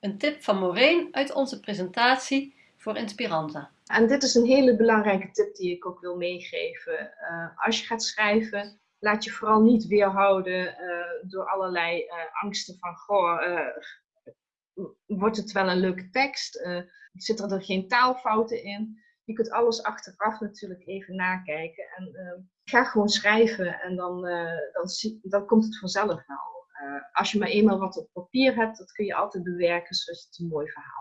Een tip van Maureen uit onze presentatie voor Inspiranta. En dit is een hele belangrijke tip die ik ook wil meegeven. Uh, als je gaat schrijven, laat je vooral niet weerhouden uh, door allerlei uh, angsten van, goh, wordt het wel een leuke tekst? zitten er geen taalfouten in? Je kunt alles achteraf natuurlijk even nakijken. En ga gewoon schrijven en dan, dan, dan komt het vanzelf wel. Als je maar eenmaal wat op papier hebt, dat kun je altijd bewerken zodat het een mooi verhaal